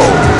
go!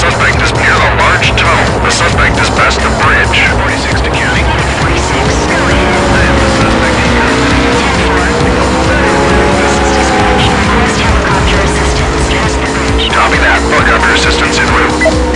suspect is near a large tunnel. The suspect is past the bridge. 46 to county. 46 million. This is dispatch. Helicopter assistance past Helicopter assistance route.